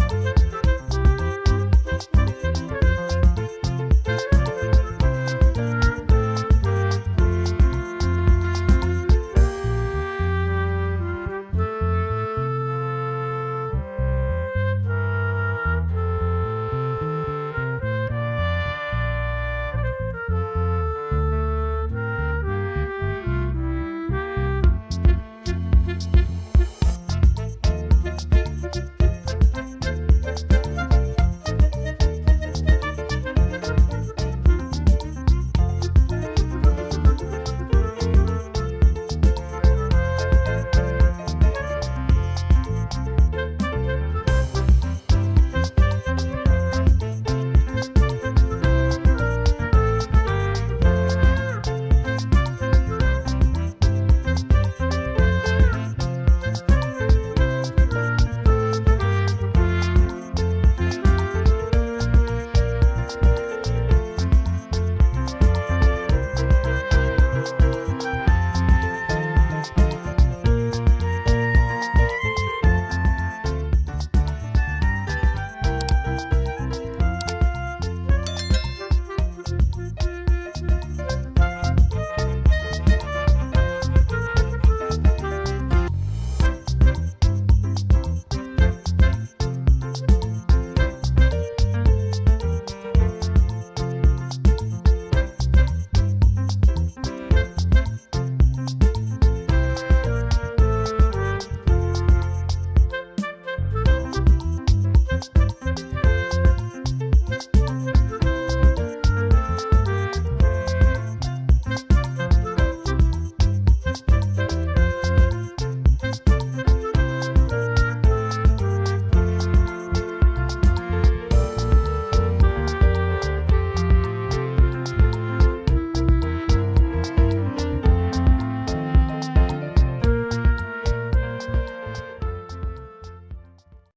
you